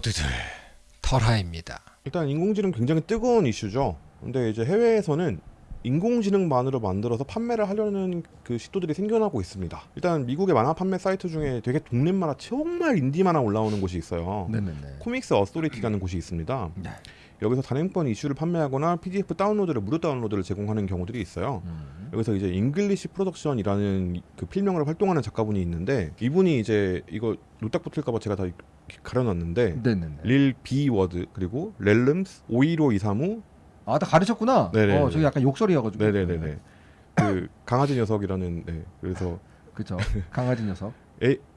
모두들 털하입니다. 일단 인공지능 굉장히 뜨거운 이슈죠. 근데 이제 해외에서는 인공지능만으로 만들어서 판매를 하려는 그 시도들이 생겨나고 있습니다. 일단 미국의 만화 판매 사이트 중에 되게 동네 만화 정말 인디 만화 올라오는 곳이 있어요. 네네네. Comics Authority라는 곳이 있습니다. 네. 여기서 단행본 이슈를 판매하거나 PDF 다운로드를 무료 다운로드를 제공하는 경우들이 있어요. 음. 여기서 이제 English Production이라는 그 필명으로 활동하는 작가분이 있는데 이분이 이제 이거 노딱 붙을까봐 제가 다 가려놨는데 네네네. 릴비 워드 그리고 렐름스 51523우 아, 다 가르쳤구나. 네네네. 어, 저기 약간 욕설이어가지고. 네네네네 그 강아지 녀석이라는 네 그래서 그쵸. 강아지 녀석.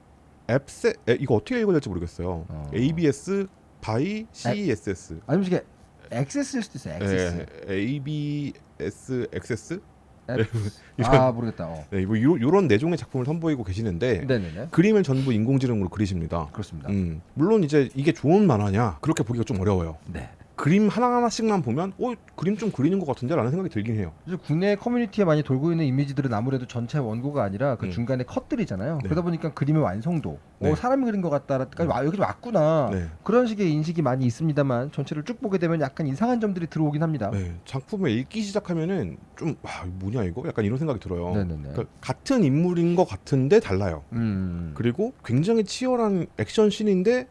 앱세 에, 이거 어떻게 읽어야 될지 모르겠어요. 어. ABS 바이 CESS 아니면 이게 엑세스일 수도 있어요. 엑세스. 네, ABS 액세스 아 모르겠다. 어. 네, 뭐 요, 요런 내종의 작품을 선보이고 계시는데 네네네. 그림을 전부 인공지능으로 그리십니다. 그렇습니다. 음, 물론 이제 이게 좋은 만화냐 그렇게 보기가 좀 어려워요. 네. 그림 하나 하나씩만 보면 어 그림 좀 그리는 것 같은데 라는 생각이 들긴 해요. 국내 커뮤니티에 많이 돌고 있는 이미지들은 아무래도 전체 원고가 아니라 그 음. 중간에 컷들이잖아요. 네. 그러다 보니까 그림의 완성도, 네. 어, 사람이 그린 것 같다까지 와 여기 왔구나. 네. 그런 식의 인식이 많이 있습니다만 전체를 쭉 보게 되면 약간 이상한 점들이 들어오긴 합니다. 네, 작품을 읽기 시작하면은 좀 와, 이거 뭐냐 이거 약간 이런 생각이 들어요. 그러니까 같은 인물인 것 같은데 달라요. 음. 그리고 굉장히 치열한 액션 씬인데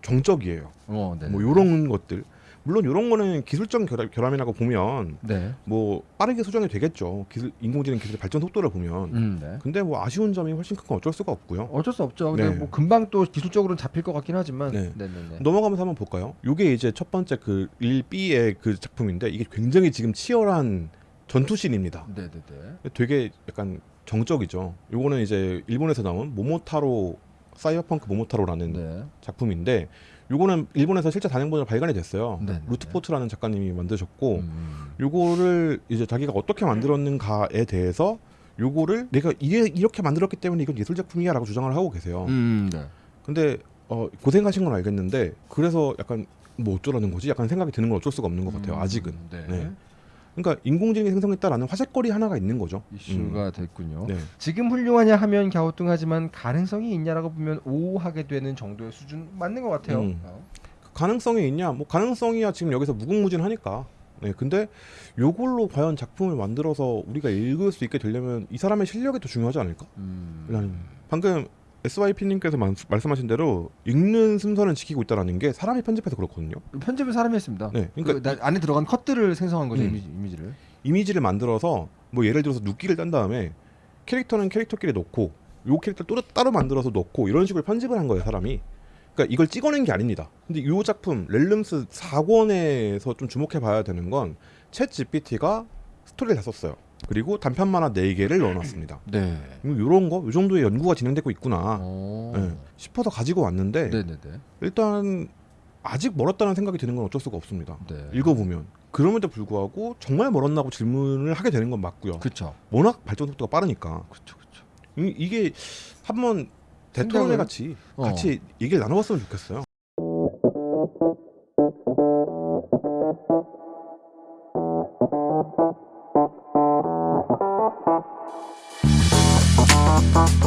정적이에요. 어, 네. 뭐 이런 것들. 물론 이런 거는 기술적 결함, 결함 이라고 보면 네. 뭐 빠르게 수정이 되겠죠. 기술 인공지능 기술의 발전 속도를 보면. 음, 네. 근데 뭐 아쉬운 점이 훨씬 큰 건 어쩔 수가 없고요. 어쩔 수 없죠. 근데 네. 뭐 금방 또 기술적으로는 잡힐 것 같긴 하지만. 네. 네. 네네. 넘어가면서 한번 볼까요? 이게 이제 첫 번째 그 1B의 그 작품인데 이게 굉장히 지금 치열한 전투씬입니다. 네네네. 되게 약간 정적이죠. 요거는 이제 일본에서 나온 모모타로 사이버펑크 모모타로라는 네. 작품인데 요거는 일본에서 실제 단행본으로 발간이 됐어요. 네, 네, 루트포트라는 작가님이 만드셨고 음. 요거를 이제 자기가 어떻게 만들었는가에 대해서 요거를 내가 이게 이렇게 만들었기 때문에 이건 예술 작품이야라고 주장을 하고 계세요. 음, 네. 근데 어, 고생하신 건 알겠는데 그래서 약간 뭐 어쩌라는 거지? 약간 생각이 드는 건 어쩔 수가 없는 것 같아요. 음, 아직은. 네. 네. 그러니까 인공지능이 생성했다라는 화제거리 하나가 있는 거죠. 이슈가 됐군요. 네. 지금 훌륭하냐 하면 갸우뚱하지만 가능성이 있냐라고 보면 오하게 되는 정도의 수준 맞는 것 같아요. 음. 어. 가능성이 있냐? 뭐 가능성이야 지금 여기서 무궁무진하니까. 네, 근데 요걸로 과연 작품을 만들어서 우리가 읽을 수 있게 되려면 이 사람의 실력이 더 중요하지 않을까? 음. 방금 SYP님께서 말씀하신 대로 읽는 순서는 지키고 있다라는 게 사람이 편집해서 그렇거든요. 편집을 사람이 했습니다. 네, 그러니까 그러니까 안에 들어간 컷들을 생성한 거죠 음. 이미지, 이미지 를. 이미지를 만들어서 뭐 예를 들어서 눕기를 딴 다음에 캐릭터는 캐릭터끼리 놓고 요 캐릭터 또 따로 만들어서 놓고 이런 식으로 편집을 한 거예요 사람이. 그러니까 이걸 찍어낸 게 아닙니다. 근데 요 작품 렐름스 4권에서 좀 주목해 봐야 되는 건 챗 GPT가 스토리를 다 썼어요. 그리고 단편 만화 4개를 넣어놨습니다. 네. 이런 거, 요 정도의 연구가 진행되고 있구나 어. 네, 싶어서 가지고 왔는데 네네네. 일단 아직 멀었다는 생각이 드는 건 어쩔 수가 없습니다. 네. 읽어보면 그럼에도 불구하고 정말 멀었나고 질문을 하게 되는 건 맞고요. 그쵸. 워낙 발전 속도가 빠르니까 그쵸. 그쵸. 이, 이게 한번 생각을- 같이 어. 같이 얘기를 나눠봤으면 좋겠어요. Thank